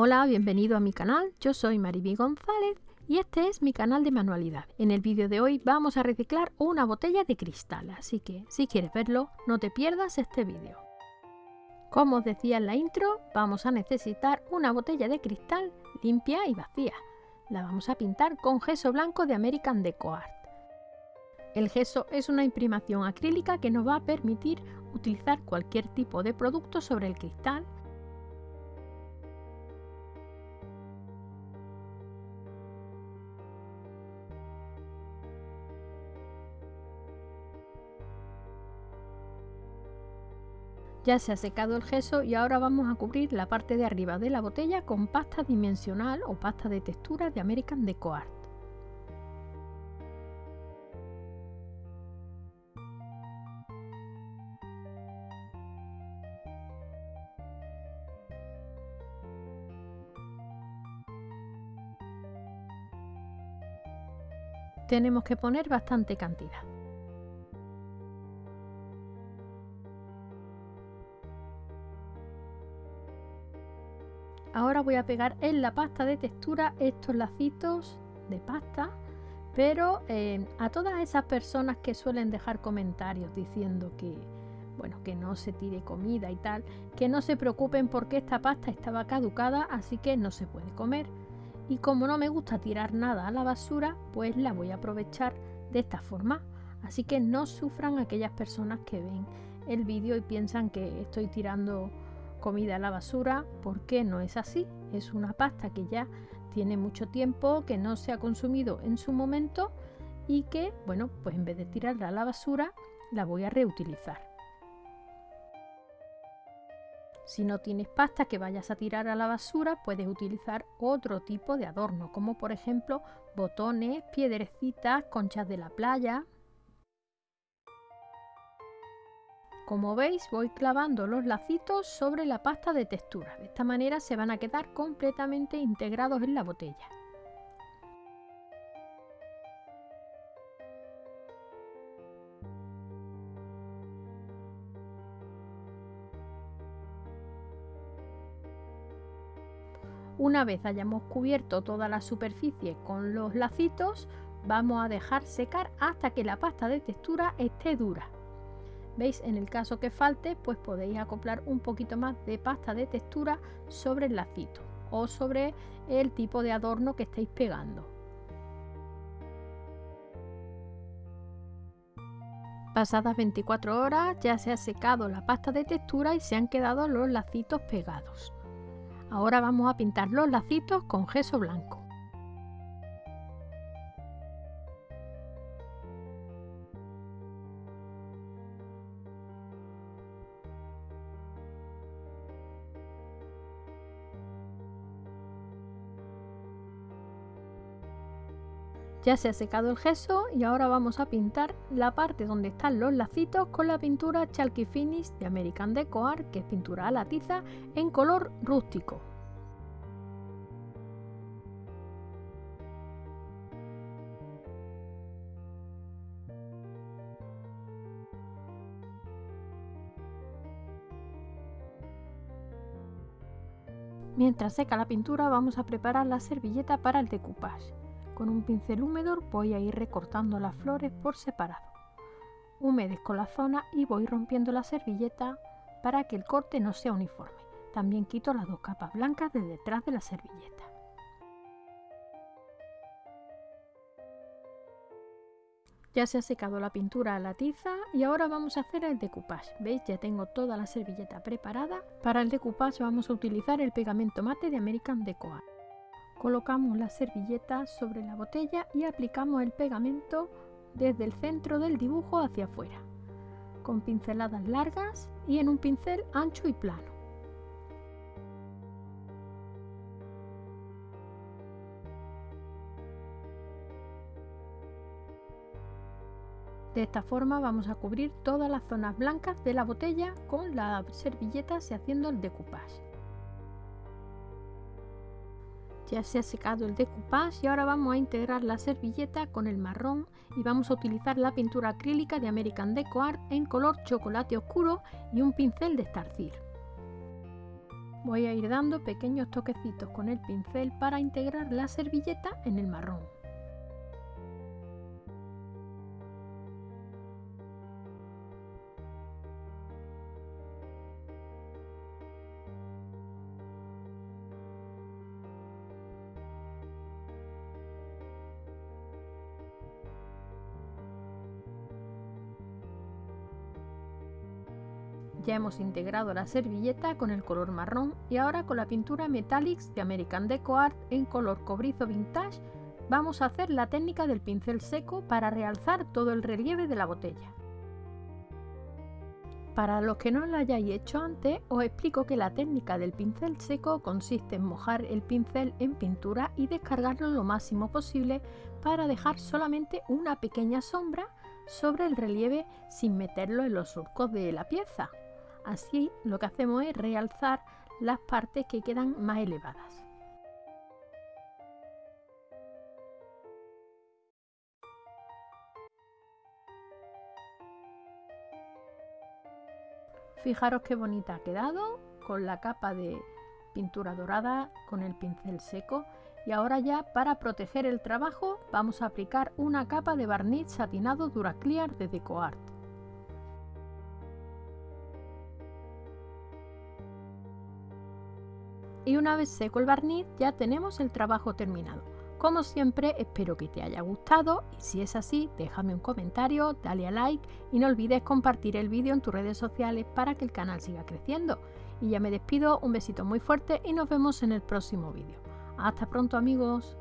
Hola, bienvenido a mi canal, yo soy Mariby González y este es mi canal de manualidad. En el vídeo de hoy vamos a reciclar una botella de cristal, así que si quieres verlo, no te pierdas este vídeo. Como os decía en la intro, vamos a necesitar una botella de cristal limpia y vacía. La vamos a pintar con gesso blanco de American Deco Art. El gesso es una imprimación acrílica que nos va a permitir utilizar cualquier tipo de producto sobre el cristal Ya se ha secado el gesso y ahora vamos a cubrir la parte de arriba de la botella con pasta dimensional o pasta de textura de American Deco Art. Tenemos que poner bastante cantidad. Ahora voy a pegar en la pasta de textura estos lacitos de pasta, pero eh, a todas esas personas que suelen dejar comentarios diciendo que, bueno, que no se tire comida y tal, que no se preocupen porque esta pasta estaba caducada, así que no se puede comer. Y como no me gusta tirar nada a la basura, pues la voy a aprovechar de esta forma. Así que no sufran aquellas personas que ven el vídeo y piensan que estoy tirando comida a la basura porque no es así. Es una pasta que ya tiene mucho tiempo, que no se ha consumido en su momento y que, bueno, pues en vez de tirarla a la basura, la voy a reutilizar. Si no tienes pasta que vayas a tirar a la basura, puedes utilizar otro tipo de adorno, como por ejemplo botones, piedrecitas, conchas de la playa, Como veis voy clavando los lacitos sobre la pasta de textura. De esta manera se van a quedar completamente integrados en la botella. Una vez hayamos cubierto toda la superficie con los lacitos, vamos a dejar secar hasta que la pasta de textura esté dura. ¿Veis? En el caso que falte, pues podéis acoplar un poquito más de pasta de textura sobre el lacito o sobre el tipo de adorno que estáis pegando. Pasadas 24 horas ya se ha secado la pasta de textura y se han quedado los lacitos pegados. Ahora vamos a pintar los lacitos con gesso blanco. Ya se ha secado el gesso y ahora vamos a pintar la parte donde están los lacitos con la pintura Chalky Finish de American Deco Art, que es pintura a la tiza en color rústico. Mientras seca la pintura vamos a preparar la servilleta para el decoupage. Con un pincel húmedo voy a ir recortando las flores por separado. Humedezco la zona y voy rompiendo la servilleta para que el corte no sea uniforme. También quito las dos capas blancas de detrás de la servilleta. Ya se ha secado la pintura a la tiza y ahora vamos a hacer el decoupage. ¿Veis? Ya tengo toda la servilleta preparada. Para el decoupage vamos a utilizar el pegamento mate de American Deco Art. Colocamos la servilleta sobre la botella y aplicamos el pegamento desde el centro del dibujo hacia afuera, con pinceladas largas y en un pincel ancho y plano. De esta forma vamos a cubrir todas las zonas blancas de la botella con la servilleta y haciendo el decoupage. Ya se ha secado el decoupage y ahora vamos a integrar la servilleta con el marrón y vamos a utilizar la pintura acrílica de American Deco Art en color chocolate oscuro y un pincel de estarcir. Voy a ir dando pequeños toquecitos con el pincel para integrar la servilleta en el marrón. Ya hemos integrado la servilleta con el color marrón y ahora con la pintura Metallics de American Deco Art en color cobrizo vintage vamos a hacer la técnica del pincel seco para realzar todo el relieve de la botella. Para los que no lo hayáis hecho antes, os explico que la técnica del pincel seco consiste en mojar el pincel en pintura y descargarlo lo máximo posible para dejar solamente una pequeña sombra sobre el relieve sin meterlo en los surcos de la pieza. Así lo que hacemos es realzar las partes que quedan más elevadas. Fijaros qué bonita ha quedado con la capa de pintura dorada con el pincel seco y ahora ya para proteger el trabajo vamos a aplicar una capa de barniz satinado Duraclear de DecoArt. Y una vez seco el barniz ya tenemos el trabajo terminado. Como siempre espero que te haya gustado y si es así déjame un comentario, dale a like y no olvides compartir el vídeo en tus redes sociales para que el canal siga creciendo. Y ya me despido, un besito muy fuerte y nos vemos en el próximo vídeo. Hasta pronto amigos.